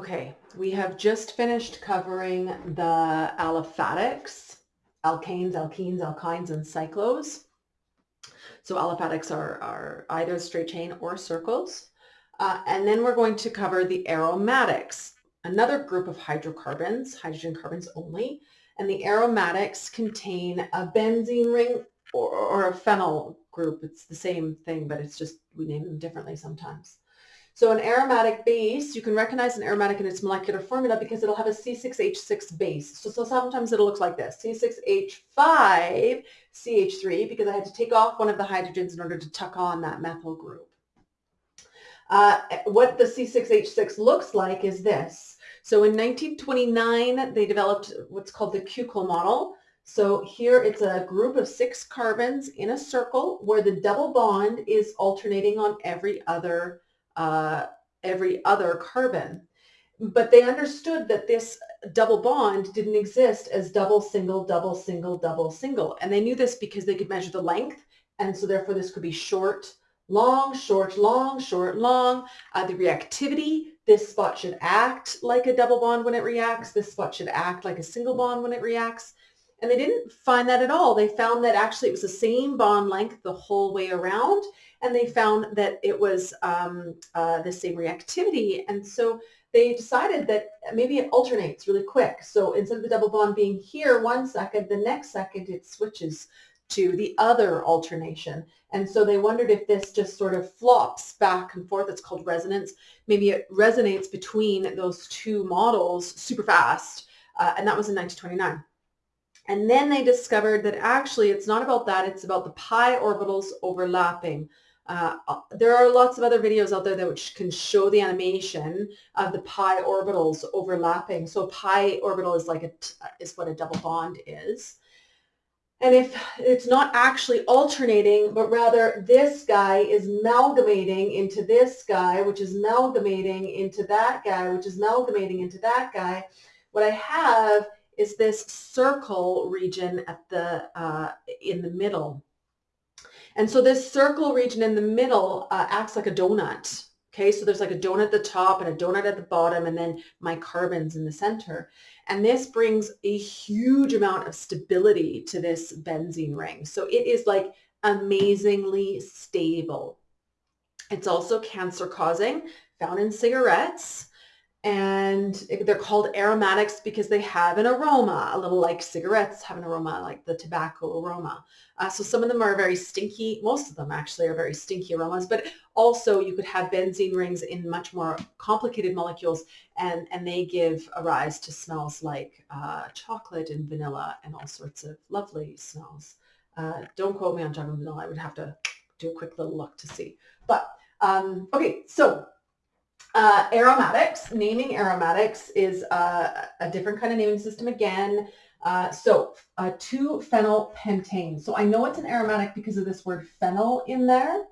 Okay, we have just finished covering the aliphatics, alkanes, alkenes, alkynes, and cyclos. So aliphatics are, are either straight chain or circles. Uh, and then we're going to cover the aromatics, another group of hydrocarbons, hydrogen carbons only. And the aromatics contain a benzene ring or, or a phenyl group. It's the same thing, but it's just we name them differently sometimes. So an aromatic base, you can recognize an aromatic in its molecular formula because it'll have a C6H6 base. So, so sometimes it'll look like this, C6H5CH3 because I had to take off one of the hydrogens in order to tuck on that methyl group. Uh, what the C6H6 looks like is this. So in 1929, they developed what's called the Kuckel model. So here it's a group of six carbons in a circle where the double bond is alternating on every other uh, every other carbon. But they understood that this double bond didn't exist as double, single, double, single, double, single. And they knew this because they could measure the length. And so therefore this could be short, long, short, long, short, long. Uh, the reactivity, this spot should act like a double bond when it reacts. This spot should act like a single bond when it reacts. And they didn't find that at all. They found that actually it was the same bond length the whole way around and they found that it was um, uh, the same reactivity. And so they decided that maybe it alternates really quick. So instead of the double bond being here one second, the next second it switches to the other alternation. And so they wondered if this just sort of flops back and forth. It's called resonance. Maybe it resonates between those two models super fast. Uh, and that was in 1929. And then they discovered that actually it's not about that. It's about the pi orbitals overlapping. Uh, there are lots of other videos out there that which can show the animation of the pi orbitals overlapping. So pi orbital is like a, is what a double bond is. And if it's not actually alternating, but rather this guy is amalgamating into this guy, which is amalgamating into that guy, which is amalgamating into that guy, what I have is this circle region at the uh, in the middle. And so this circle region in the middle uh, acts like a donut. Okay, so there's like a donut at the top and a donut at the bottom and then my carbons in the center. And this brings a huge amount of stability to this benzene ring. So it is like amazingly stable. It's also cancer causing, found in cigarettes and they're called aromatics because they have an aroma, a little like cigarettes have an aroma, like the tobacco aroma. Uh, so some of them are very stinky. Most of them actually are very stinky aromas, but also you could have benzene rings in much more complicated molecules and, and they give a rise to smells like uh, chocolate and vanilla and all sorts of lovely smells. Uh, don't quote me on chocolate and vanilla. I would have to do a quick little look to see. But um, okay, so uh, aromatics, naming aromatics is uh, a different kind of naming system again. Uh, so uh, 2-phenyl pentane. So I know it's an aromatic because of this word phenyl in there.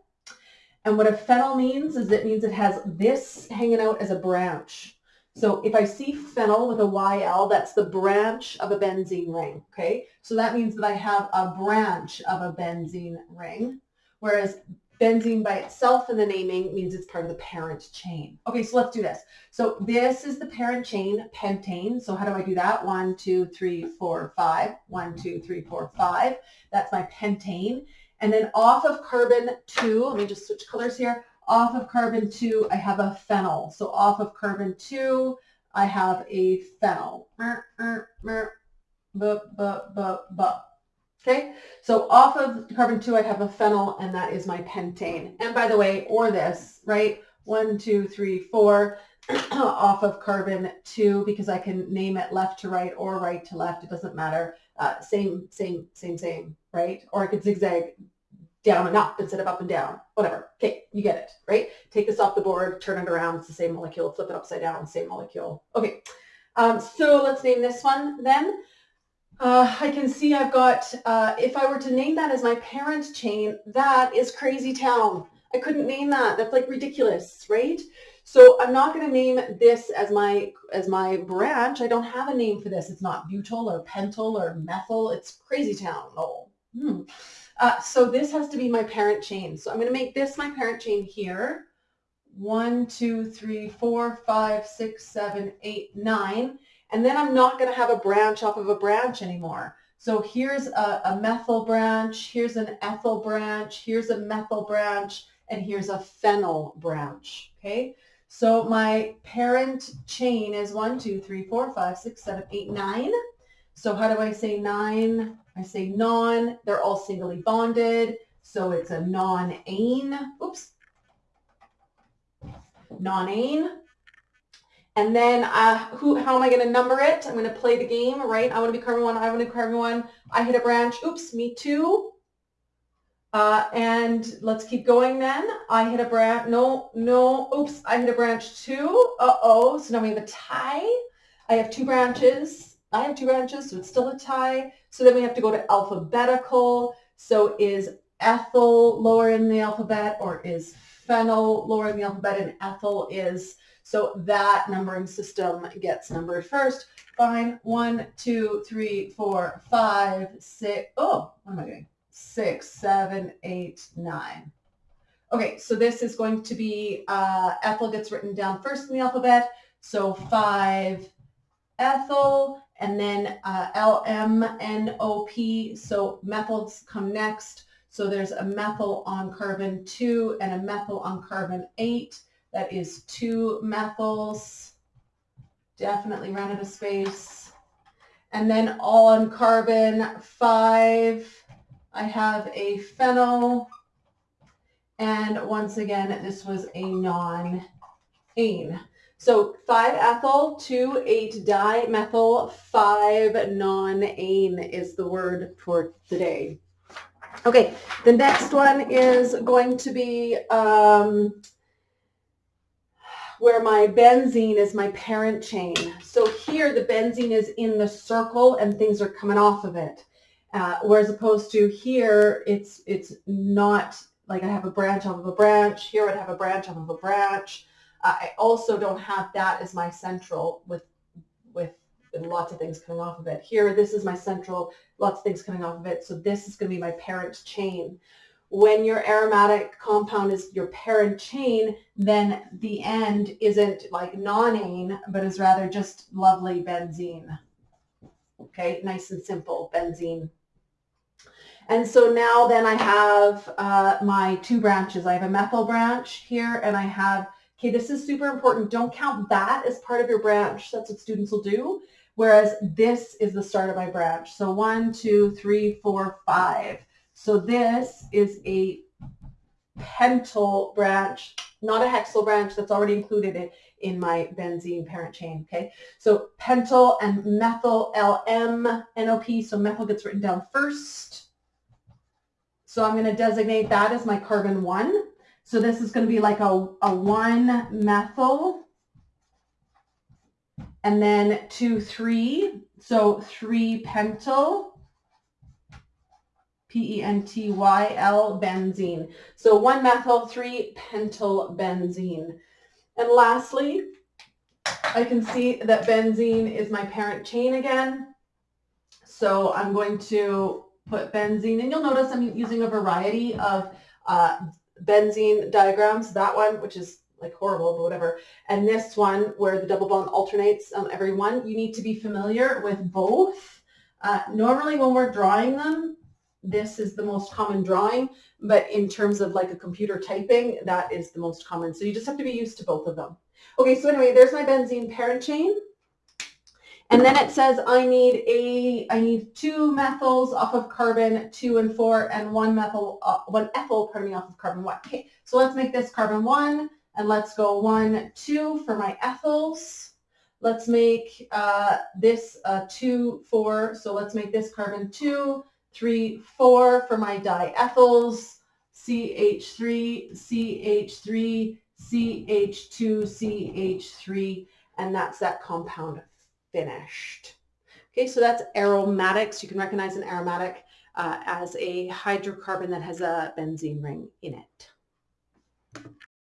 And what a phenyl means is it means it has this hanging out as a branch. So if I see phenyl with a YL, that's the branch of a benzene ring, okay? So that means that I have a branch of a benzene ring, whereas Benzene by itself in the naming means it's part of the parent chain. Okay, so let's do this. So this is the parent chain, pentane. So how do I do that? One, two, three, four, five. One, two, three, four, five. That's my pentane. And then off of carbon two, let me just switch colors here. Off of carbon two, I have a phenyl. So off of carbon two, I have a phenyl. Mer, mer, mer, bu, bu, bu, bu. Okay, so off of carbon two, I have a phenyl, and that is my pentane. And by the way, or this, right? One, two, three, four, off of carbon two, because I can name it left to right or right to left. It doesn't matter. Uh, same, same, same, same, right? Or I could zigzag down and up instead of up and down, whatever. Okay, you get it, right? Take this off the board, turn it around, it's the same molecule, flip it upside down, same molecule. Okay, um, so let's name this one then. Uh, I can see I've got, uh, if I were to name that as my parent chain, that is crazy town. I couldn't name that. That's like ridiculous, right? So I'm not going to name this as my as my branch. I don't have a name for this. It's not butyl or pentyl or methyl. It's crazy town. Oh. Hmm. Uh, so this has to be my parent chain. So I'm going to make this my parent chain here. one, two, three, four, five, six, seven, eight, nine. And then I'm not going to have a branch off of a branch anymore. So here's a, a, methyl branch, here's an ethyl branch, here's a methyl branch, and here's a phenyl branch, okay? So my parent chain is one, two, three, four, five, six, seven, eight, nine. So how do I say nine? I say non, they're all singly bonded. So it's a non-ane, oops, non-ane. And then uh, who, how am I going to number it? I'm going to play the game, right? I want to be carbon one. I want to be carbon one. I hit a branch. Oops, me too. Uh, and let's keep going then. I hit a branch. No, no. Oops, I hit a branch too. Uh-oh. So now we have a tie. I have two branches. I have two branches, so it's still a tie. So then we have to go to alphabetical. So is ethyl lower in the alphabet or is phenyl lower in the alphabet and ethyl is so that numbering system gets numbered first. Fine. One, two, three, four, five, six. Oh, what am I doing? Six, seven, eight, nine. Okay, so this is going to be, uh, ethyl gets written down first in the alphabet. So five ethyl and then uh, LMNOP. So methyls come next. So there's a methyl on carbon 2 and a methyl on carbon 8. That is two methyls. Definitely ran out of space. And then all on carbon five, I have a phenyl. And once again, this was a non-ane. So 5-ethyl, 2,8-dimethyl, 5-non-ane is the word for today. Okay, the next one is going to be um, where my benzene is my parent chain. So here the benzene is in the circle and things are coming off of it. Uh, whereas opposed to here, it's it's not like I have a branch off of a branch. Here I'd have a branch off of a branch. I also don't have that as my central with lots of things coming off of it. Here, this is my central, lots of things coming off of it. So this is going to be my parent chain when your aromatic compound is your parent chain, then the end isn't like nonane, but is rather just lovely benzene. Okay, nice and simple, benzene. And so now then I have uh, my two branches. I have a methyl branch here and I have, okay, this is super important. Don't count that as part of your branch. That's what students will do. Whereas this is the start of my branch. So one, two, three, four, five. So this is a pentyl branch, not a hexyl branch that's already included in, in my benzene parent chain, okay? So pentyl and methyl LMNOP, so methyl gets written down first. So I'm going to designate that as my carbon 1. So this is going to be like a, a 1 methyl and then 2, 3. So 3 pentyl P-E-N-T-Y-L benzene. So 1-methyl, 3-pentyl benzene. And lastly, I can see that benzene is my parent chain again. So I'm going to put benzene, and you'll notice I'm using a variety of uh, benzene diagrams. That one, which is like horrible, but whatever. And this one, where the double bond alternates on every one, you need to be familiar with both. Uh, normally when we're drawing them, this is the most common drawing, but in terms of like a computer typing, that is the most common. So you just have to be used to both of them. Okay, so anyway, there's my benzene parent chain. And then it says I need a I need two methyls off of carbon two and four and one methyl uh, one ethyl pardon me off of carbon one. Okay, so let's make this carbon one and let's go one two for my ethyls. Let's make uh, this two four. So let's make this carbon two three, four for my diethyls, CH3, CH3, CH2, CH3, and that's that compound finished. Okay, so that's aromatics. You can recognize an aromatic uh, as a hydrocarbon that has a benzene ring in it.